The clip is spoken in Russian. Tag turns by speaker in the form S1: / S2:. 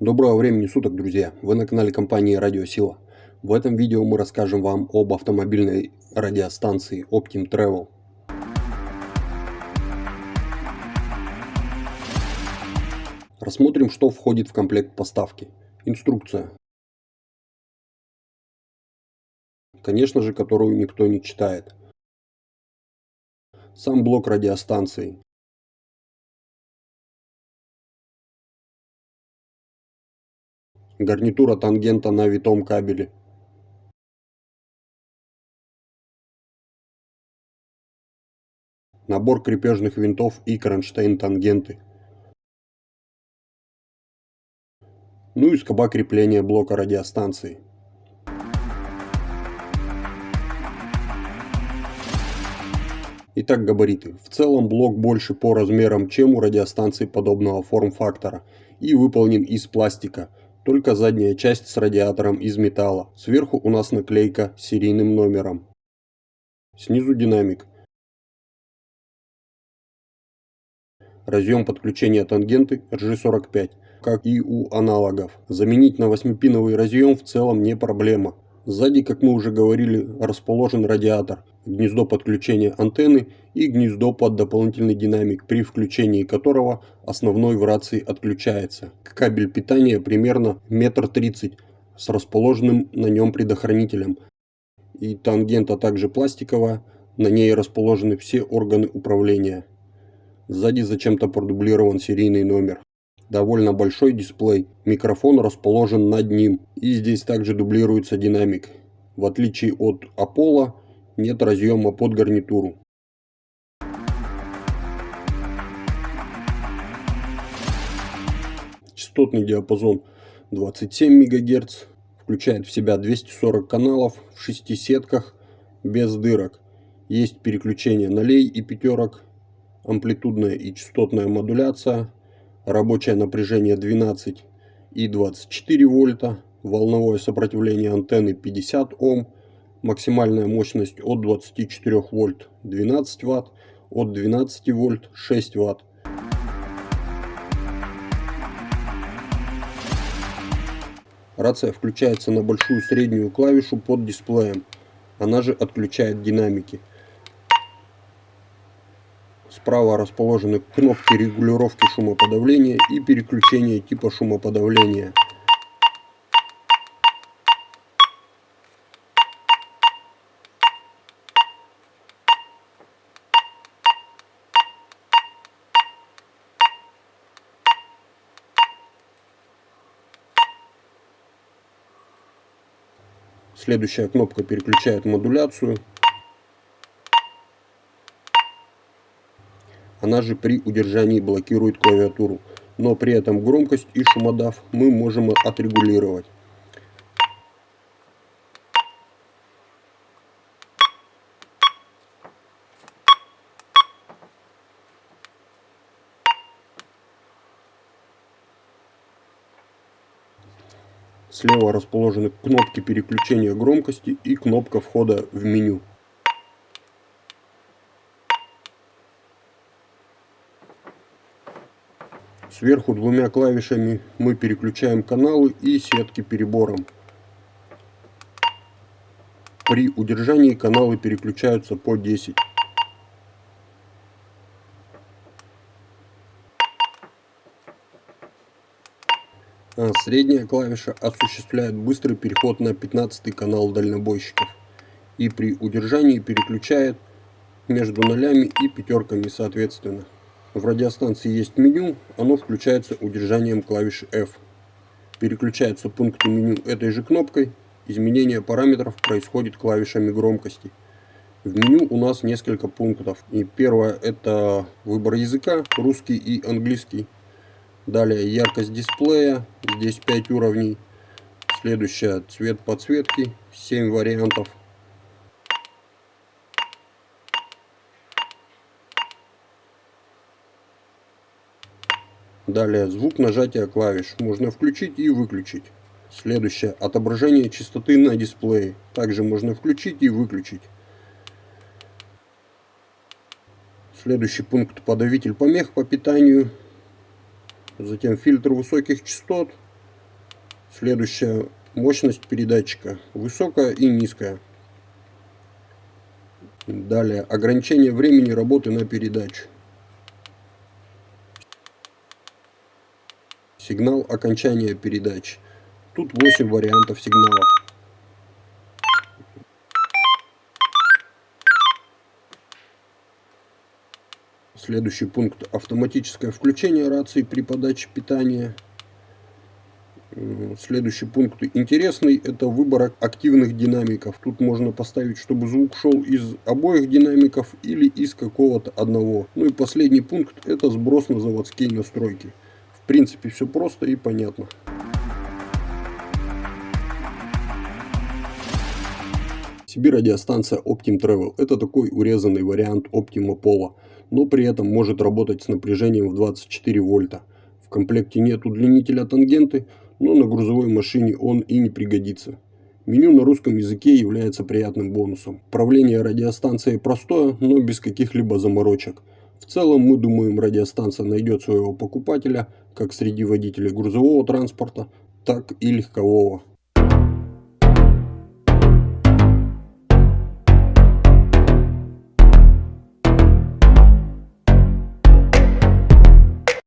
S1: Доброго времени суток, друзья! Вы на канале компании Радиосила. В этом видео мы расскажем вам об автомобильной радиостанции Optim Travel. Рассмотрим, что входит в комплект поставки. Инструкция. Конечно же, которую никто не читает. Сам блок радиостанции. Гарнитура тангента на витом кабеле. Набор крепежных винтов и кронштейн-тангенты. Ну и скоба крепления блока радиостанции. Итак, габариты. В целом блок больше по размерам, чем у радиостанции подобного форм-фактора и выполнен из пластика, только задняя часть с радиатором из металла. Сверху у нас наклейка с серийным номером. Снизу динамик. Разъем подключения тангенты RG45, как и у аналогов. Заменить на 8-пиновый разъем в целом не проблема. Сзади, как мы уже говорили, расположен радиатор, гнездо подключения антенны и гнездо под дополнительный динамик, при включении которого основной в рации отключается. Кабель питания примерно метр тридцать с расположенным на нем предохранителем. И тангента также пластиковая, на ней расположены все органы управления. Сзади зачем-то продублирован серийный номер довольно большой дисплей, микрофон расположен над ним и здесь также дублируется динамик. В отличие от Apollo нет разъема под гарнитуру. Частотный диапазон 27 МГц, включает в себя 240 каналов в 6 сетках без дырок. Есть переключение нулей и пятерок, амплитудная и частотная модуляция, рабочее напряжение 12 и 24 вольта, волновое сопротивление антенны 50 Ом, максимальная мощность от 24 вольт 12 ватт, от 12 вольт 6 ватт. Рация включается на большую среднюю клавишу под дисплеем, она же отключает динамики. Справа расположены кнопки регулировки шумоподавления и переключения типа шумоподавления. Следующая кнопка переключает модуляцию. она же при удержании блокирует клавиатуру. Но при этом громкость и шумодав мы можем отрегулировать. Слева расположены кнопки переключения громкости и кнопка входа в меню. Сверху двумя клавишами мы переключаем каналы и сетки перебором. При удержании каналы переключаются по 10. Средняя клавиша осуществляет быстрый переход на 15 канал дальнобойщиков и при удержании переключает между нолями и пятерками соответственно. В радиостанции есть меню, оно включается удержанием клавиши F. Переключаются пункты меню этой же кнопкой. Изменение параметров происходит клавишами громкости. В меню у нас несколько пунктов. И первое это выбор языка, русский и английский. Далее яркость дисплея, здесь 5 уровней. Следующее цвет подсветки, 7 вариантов. Далее звук нажатия клавиш можно включить и выключить. Следующее отображение частоты на дисплее. Также можно включить и выключить. Следующий пункт подавитель помех по питанию. Затем фильтр высоких частот. Следующая мощность передатчика высокая и низкая. Далее ограничение времени работы на передачу. Сигнал окончания передачи. Тут 8 вариантов сигналов. Следующий пункт автоматическое включение рации при подаче питания. Следующий пункт интересный, это выбор активных динамиков. Тут можно поставить, чтобы звук шел из обоих динамиков или из какого-то одного. Ну и последний пункт, это сброс на заводские настройки. В принципе, все просто и понятно. CB радиостанция Optim Travel. Это такой урезанный вариант Optima Polo, но при этом может работать с напряжением в 24 вольта. В комплекте нет удлинителя тангенты, но на грузовой машине он и не пригодится. Меню на русском языке является приятным бонусом. Управление радиостанцией простое, но без каких-либо заморочек. В целом мы думаем радиостанция найдет своего покупателя как среди водителей грузового транспорта, так и легкового.